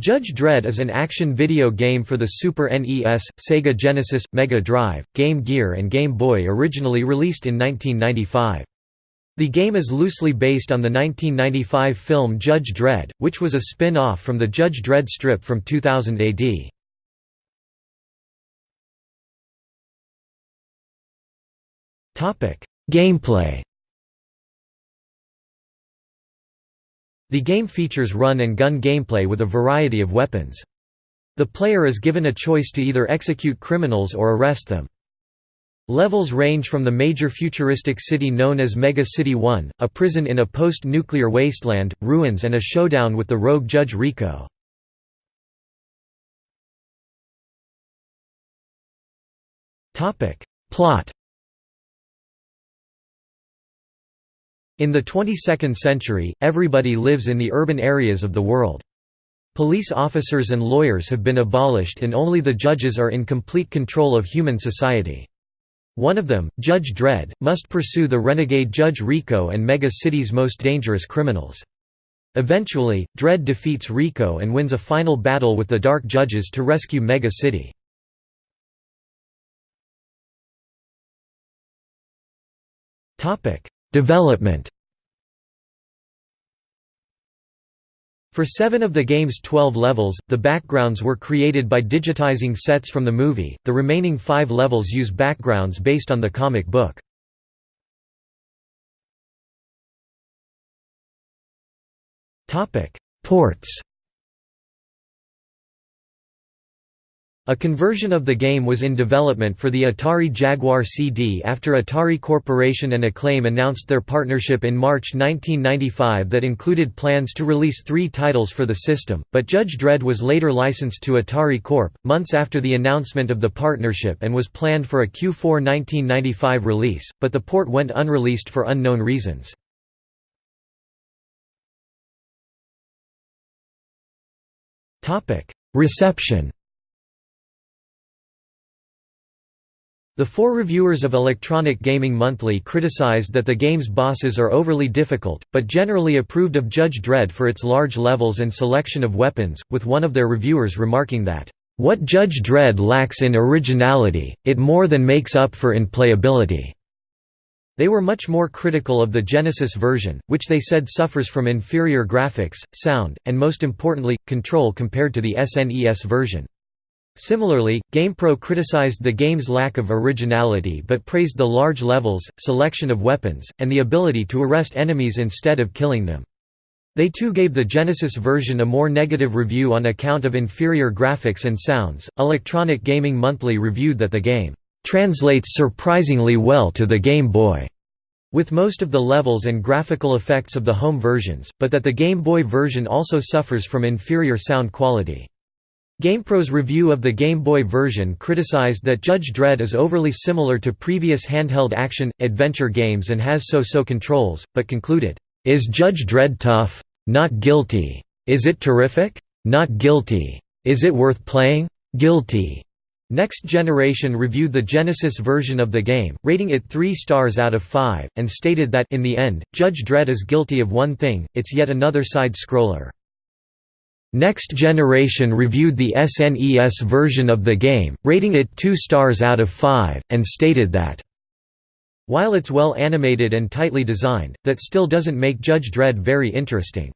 Judge Dredd is an action video game for the Super NES, Sega Genesis, Mega Drive, Game Gear and Game Boy originally released in 1995. The game is loosely based on the 1995 film Judge Dredd, which was a spin-off from the Judge Dredd strip from 2000 AD. Gameplay The game features run-and-gun gameplay with a variety of weapons. The player is given a choice to either execute criminals or arrest them. Levels range from the major futuristic city known as Mega City 1, a prison in a post-nuclear wasteland, ruins and a showdown with the rogue Judge Rico. Plot In the 22nd century, everybody lives in the urban areas of the world. Police officers and lawyers have been abolished and only the judges are in complete control of human society. One of them, Judge Dredd, must pursue the renegade Judge Rico and Mega City's most dangerous criminals. Eventually, Dredd defeats Rico and wins a final battle with the Dark Judges to rescue Mega City. Development For seven of the game's 12 levels, the backgrounds were created by digitizing sets from the movie, the remaining five levels use backgrounds based on the comic book. Ports A conversion of the game was in development for the Atari Jaguar CD after Atari Corporation and Acclaim announced their partnership in March 1995 that included plans to release three titles for the system, but Judge Dredd was later licensed to Atari Corp. months after the announcement of the partnership and was planned for a Q4 1995 release, but the port went unreleased for unknown reasons. Reception The four reviewers of Electronic Gaming Monthly criticized that the game's bosses are overly difficult, but generally approved of Judge Dredd for its large levels and selection of weapons, with one of their reviewers remarking that, "...what Judge Dredd lacks in originality, it more than makes up for in playability." They were much more critical of the Genesis version, which they said suffers from inferior graphics, sound, and most importantly, control compared to the SNES version. Similarly, GamePro criticized the game's lack of originality but praised the large levels, selection of weapons, and the ability to arrest enemies instead of killing them. They too gave the Genesis version a more negative review on account of inferior graphics and sounds. Electronic Gaming Monthly reviewed that the game translates surprisingly well to the Game Boy, with most of the levels and graphical effects of the home versions, but that the Game Boy version also suffers from inferior sound quality. GamePro's review of the Game Boy version criticized that Judge Dredd is overly similar to previous handheld action, adventure games and has so-so controls, but concluded, "...is Judge Dredd tough? Not guilty. Is it terrific? Not guilty. Is it worth playing? Guilty." Next Generation reviewed the Genesis version of the game, rating it 3 stars out of 5, and stated that in the end, Judge Dredd is guilty of one thing, it's yet another side-scroller. Next Generation reviewed the SNES version of the game, rating it 2 stars out of 5, and stated that, "...while it's well animated and tightly designed, that still doesn't make Judge Dredd very interesting."